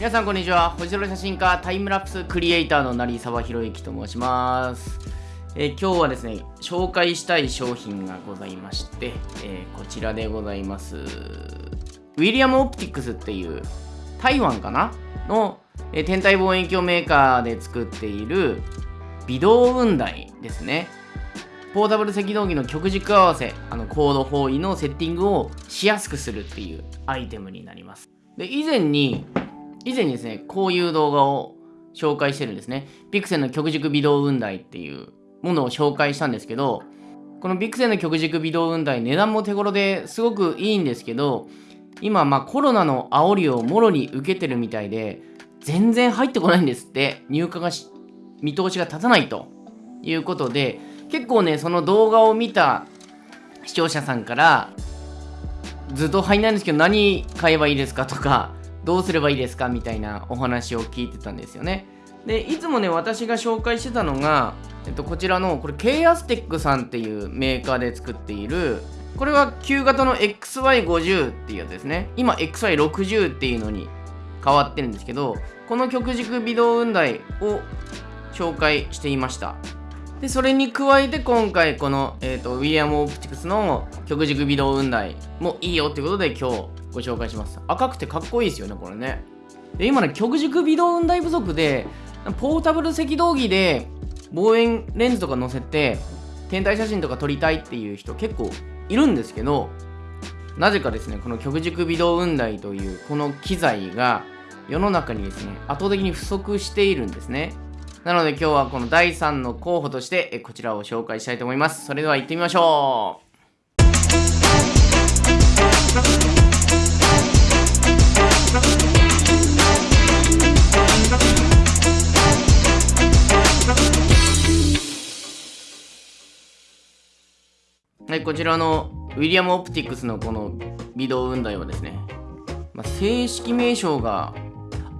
皆さんこんにちは。星空写真家タイムラプスクリエイターの成沢宏之と申します、え今日はですね紹介したい商品がございまして、えーこちらでございます。ウィリアム・オプティクスっていう台湾かな？の、えー天体望遠鏡メーカーで作っている微動雲台ですね。ポータブル赤道儀の極軸合わせあのコード方位のセッティングをしやすくするっていうアイテムになります。で以前に以前にですねこういう動画を紹介してるんですね。ピクセルの極軸微動雲台っていうものを紹介したんですけどこのピクセルの極軸微動雲台値段も手頃ですごくいいんですけど今まあコロナの煽りをもろに受けてるみたいで全然入ってこないんですって入荷が見通しが立たないということで結構ねその動画を見た視聴者さんからずっと入んないんですけど何買えばいいですかとかどうすればいいですか？みたいなお話を聞いてたんですよね。でいつもね私が紹介してたのが、えっと、こちらのこれ K アステックさんっていうメーカーで作っているこれは旧型の XY50 っていうやつですね。今 XY60 っていうのに変わってるんですけどこの極軸微動雲台を紹介していました。でそれに加えて今回この、えー、とウィリアム・オプティクスの極軸微動雲台もいいよってことで今日ご紹介します。赤くてかっこいいですよねこれね。で今ね極軸微動雲台不足でポータブル赤道儀で望遠レンズとか載せて天体写真とか撮りたいっていう人結構いるんですけどなぜかですねこの極軸微動雲台というこの機材が世の中にですね圧倒的に不足しているんですね。なので今日はこの第3の候補としてえこちらを紹介したいと思います。それでは行ってみましょう。こちらのウィリアム・オプティクスのこの微動雲台はですね、まあ、正式名称が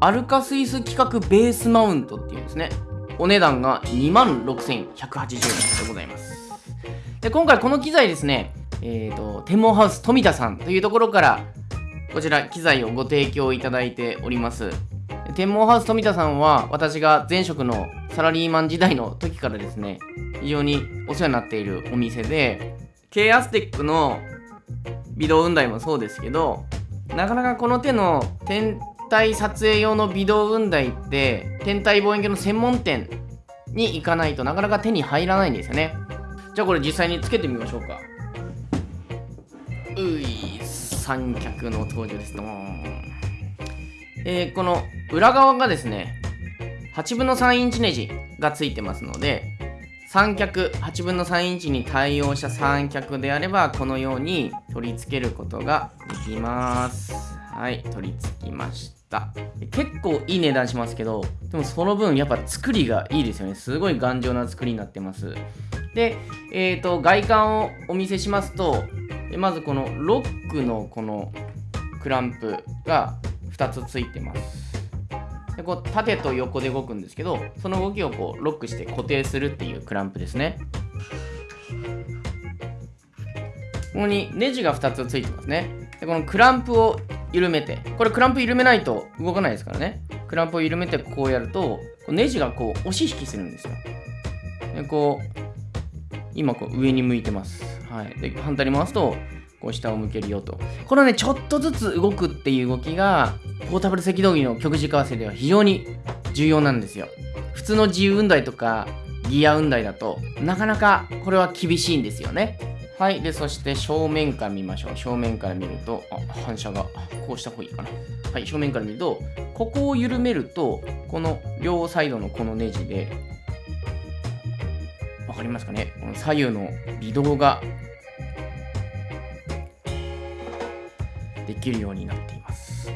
アルカスイス規格ベースマウントっていうんですね。お値段が26,180円でございます。で、今回この機材ですね、えっ、と、天文ハウス富田さんというところから、こちら機材をご提供いただいております。天文ハウス富田さんは、私が前職のサラリーマン時代の時からですね、非常にお世話になっているお店で、K アステックの微動雲台もそうですけど、なかなかこの手の天体撮影用の微動雲台って天体望遠鏡の専門店に行かないとなかなか手に入らないんですよね。じゃあこれ実際につけてみましょうか。うい三脚の登場です。どーんえーこの裏側がですね8分の3インチネジがついてますので三脚8分の3インチに対応した三脚であればこのように取り付けることができます。はい取り付きました。結構いい値段しますけどでもその分やっぱ作りがいいですよね。すごい頑丈な作りになってます。でえー、と外観をお見せしますとまずこのロックのこのクランプが2つついてます。でこう縦と横で動くんですけどその動きをこうロックして固定するっていうクランプですね。ここにネジが2つついてますね。でこのクランプを緩めてこれクランプ緩めないと動かないですからね。クランプを緩めてこうやるとネジがこう押し引きするんですよ。でこう今こう上に向いてます。はい。で反対に回すとこう下を向けるよと。このねちょっとずつ動くっていう動きがポータブル赤道儀の極軸合わせでは非常に重要なんですよ。普通の自由雲台とかギア雲台だとなかなかこれは厳しいんですよね。はいでそして正面から見ましょう。正面から見るとあ反射がこうした方がいいかな。はい正面から見るとここを緩めるとこの両サイドのこのネジでわかりますかね？この左右の微動ができるようになっています。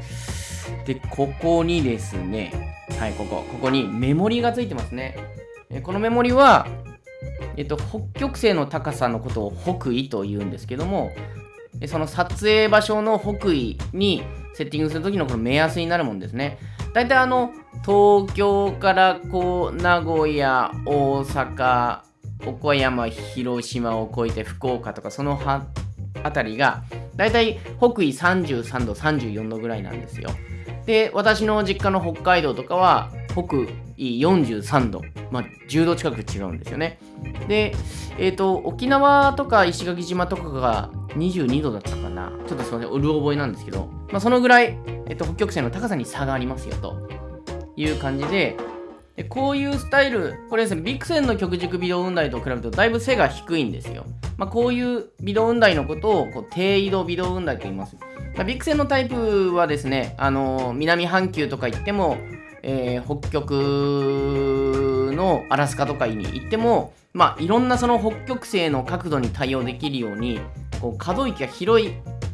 でここにですねはいここここにメモリがついてますね。えこのメモリはえっと、北極星の高さのことを北緯と言うんですけどもその撮影場所の北緯にセッティングするときのこの目安になるもんですね。大体あの東京からこう名古屋大阪岡山広島を越えて福岡とかそのあたりが大体北緯33度34度ぐらいなんですよ。で私の実家の北海道とかは北緯43度、まあ、10度近く違うんですよね。で、えーと、沖縄とか石垣島とかが22度だったかな。ちょっとすいませんうる覚えなんですけど、まあ、そのぐらい、えーと、北極星の高さに差がありますよという感じででこういうスタイル、これですね、ビクセンの極軸微動雲台と比べるとだいぶ背が低いんですよ。まあ、こういう微動雲台のことをこう低緯度微動雲台と言います。まあ、ビクセンのタイプはですね、あのー、南半球とか行っても、えー、北極のアラスカとかに行っても、まあ、いろんなその北極星の角度に対応できるように、こう可動域が広い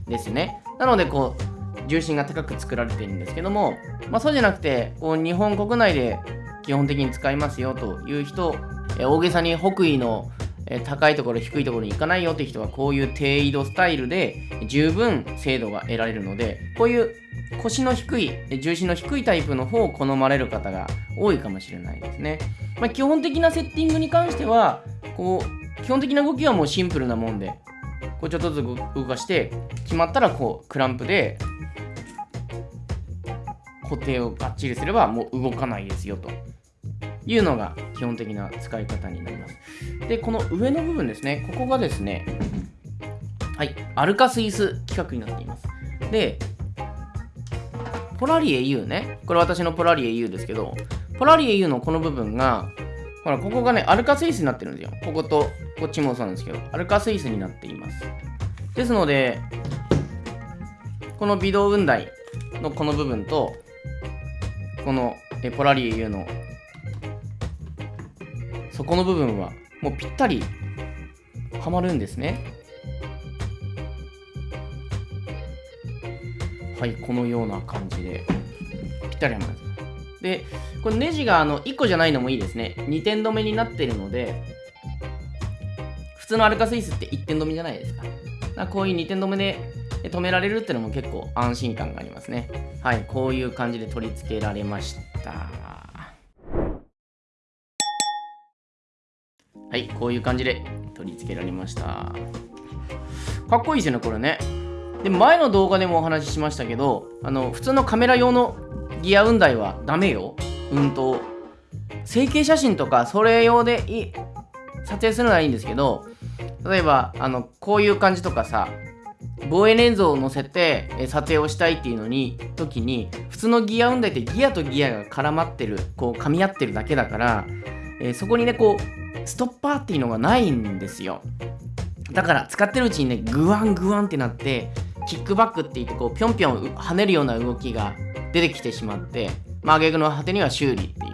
ですね。なので、こう、重心が高く作られているんですけども、まあ、そうじゃなくて、こう日本国内で基本的に使いますよという人、え大げさに北緯の高いところ低いところに行かないよって人はこういう低緯度スタイルで十分精度が得られるのでこういう腰の低い重心の低いタイプの方を好まれる方が多いかもしれないですね、まあ、基本的なセッティングに関してはこう基本的な動きはもうシンプルなもんでこうちょっとずつ動かして決まったらこうクランプで固定をがっちりすればもう動かないですよというのが基本的な使い方になります。で、この上の部分ですね、ここがですね、はい、アルカスイス規格になっています。で、ポラリエ U ね、これ私のポラリエ U ですけど、ポラリエ U のこの部分が、ほら、ここがね、アルカスイスになってるんですよ。ここと、こっちもそうなんですけど、アルカスイスになっています。ですので、この微動雲台のこの部分と、このえポラリエ U の。そこの部分はもうぴったりはまるんですね。はいこのような感じで。ぴったりはまるでこれネジがあの1個じゃないのもいいですね。2点止めになってるので普通のアルカスイスって1点止めじゃないですか。かこういう2点止めで止められるっていうのも結構安心感がありますね。はいこういう感じで取り付けられました。はいこういう感じで取り付けられました。かっこいいですよねこれね。で前の動画でもお話ししましたけどあの普通のカメラ用のギア雲台はダメよ。うんと。成形写真とかそれ用でい撮影するのはいいんですけど例えばあのこういう感じとかさ望遠レンズを載せて撮影をしたいっていうのに時に普通のギア運台ってギアとギアが絡まってるこう噛み合ってるだけだから、え、そこにねこうストッパーっていうのがないんですよ。だから使ってるうちにねグワングワンってなってキックバックって言ってこうぴょんぴょん跳ねるような動きが出てきてしまってまあ挙句の果てには修理ってい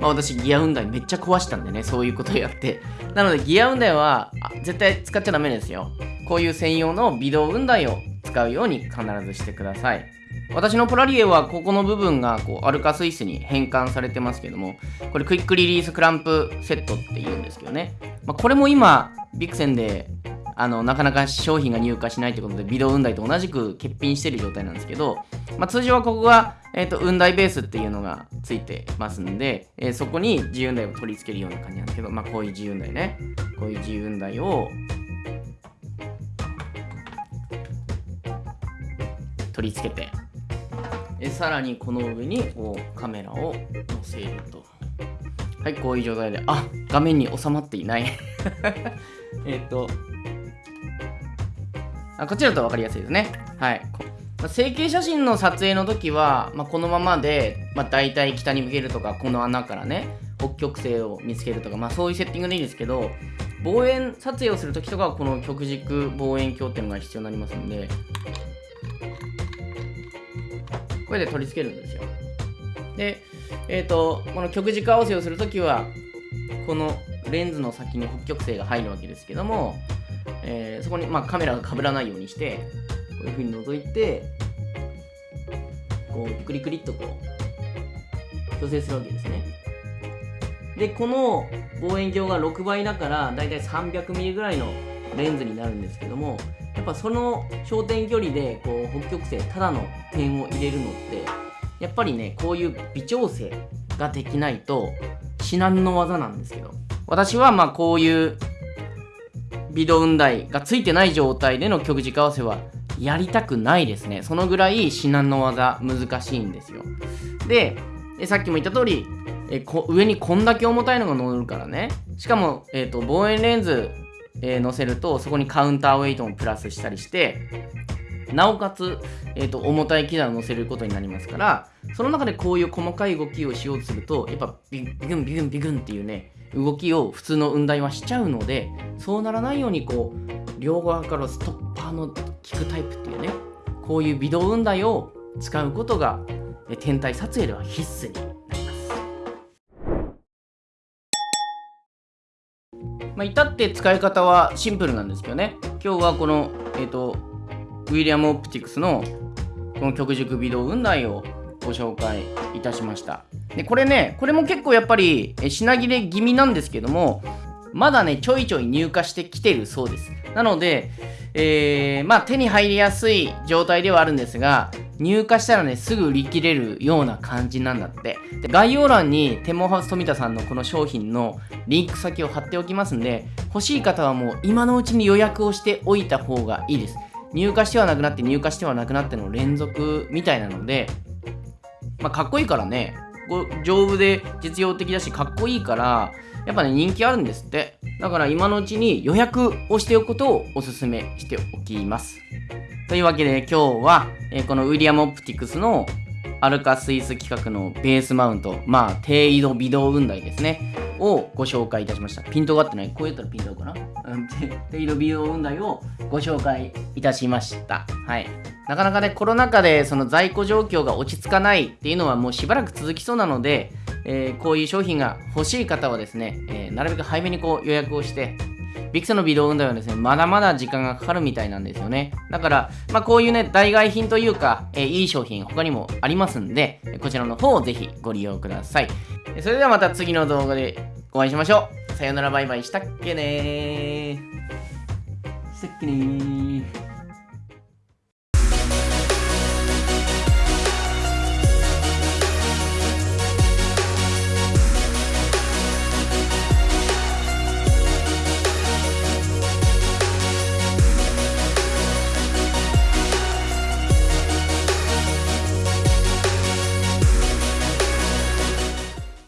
まあ私ギア運台めっちゃ壊したんでねそういうことやってなのでギア運台は絶対使っちゃダメですよこういう専用の微動雲台を使うように必ずしてください。私のポラリエはここの部分がこうアルカスイスに変換されてますけども、これクイックリリースクランプセットって言うんですけどね。まあ、これも今、ビクセンであのなかなか商品が入荷しないということで、微動雲台と同じく欠品している状態なんですけど、まあ、通常はここが、えーと、雲台ベースっていうのがついてますんで、えー、そこに自由雲台を取り付けるような感じなんですけど、まあ、こういう自由雲台ね。こういう自由雲台を取り付けてえさらにこの上にこうカメラを載せるとはいこういう状態であ画面に収まっていない えっとあこっちだと分かりやすいですねはいま、成形写真の撮影の時は、まあ、このままで、まあ、大体北に向けるとかこの穴からね北極星を見つけるとか、まあ、そういうセッティングでいいんですけど望遠撮影をする時とかはこの極軸望遠鏡っていうのが必要になりますんでこれで取り付けるんですよ。で、えっ、ー、と、この極軸合わせをするときは、このレンズの先に北極星が入るわけですけども、えー、そこに、まあ、カメラが被らないようにして、こういうふうに覗いて、こう、クリクリっとこう、調整するわけですね。で、この望遠鏡が6倍だから、だいたい 300mm ぐらいのレンズになるんですけども、やっぱその焦点距離でこう北極星ただの点を入れるのってやっぱりねこういう微調整ができないと至難の技なんですけど私はまあこういう微動雲台がついてない状態での極軸合わせはやりたくないですね。そのぐらい至難の技難しいんですよ。で、さっきも言った通り、えこ上にこんだけ重たいのが乗るからね。しかも、えーと、望遠レンズ、えー、乗せるとそこにカウンターウェイトもプラスしたりしてなおかつ、えーと、重たい機材を乗せることになりますからその中でこういう細かい動きをしようとするとやっぱビビグンビグンビグンっていうね動きを普通の雲台はしちゃうのでそうならないようにこう両側からストッパーの効くタイプっていうねこういう微動雲台を使うことが天体撮影では必須になります。まあ、至って使い方はシンプルなんですけどね今日はこの、えーと、ウィリアム・オプティクスのこの極軸微動雲台をご紹介いたしました。でこれねこれも結構やっぱり品切れ気味なんですけどもまだねちょいちょい入荷してきてるそうです。なので、えー、まあ手に入りやすい状態ではあるんですが入荷したらねすぐ売り切れるような感じなんだって。で概要欄にテモハウス富田さんのこの商品のリンク先を貼っておきますんで欲しい方はもう今のうちに予約をしておいた方がいいです。入荷してはなくなって入荷してはなくなっての連続みたいなのでまあかっこいいからね。丈夫で実用的だしかっこいいからやっぱね人気あるんですって。だから今のうちに予約をしておくことをおすすめしておきます。というわけで今日は、えー、このウィリアム・オプティクスのアルカスイス規格のベースマウントまあ低緯度微動雲台ですね。をご紹介いたしました。ピントが合ってない？こうやったらピント合うかな、うん、低緯度微動雲台をご紹介いたしました。はい。なかなかねコロナ禍でその在庫状況が落ち着かないっていうのはもうしばらく続きそうなのでえー、こういう商品が欲しい方はですね、えー、なるべく早めにこう予約をして、ビクセの微動運動はですね、まだまだ時間がかかるみたいなんですよね。だから、まあ、こういうね、代替品というか、えー、いい商品他にもありますんで、こちらの方をぜひご利用ください。それではまた次の動画でお会いしましょう。さよならバイバイしたっけねー。したっけねー。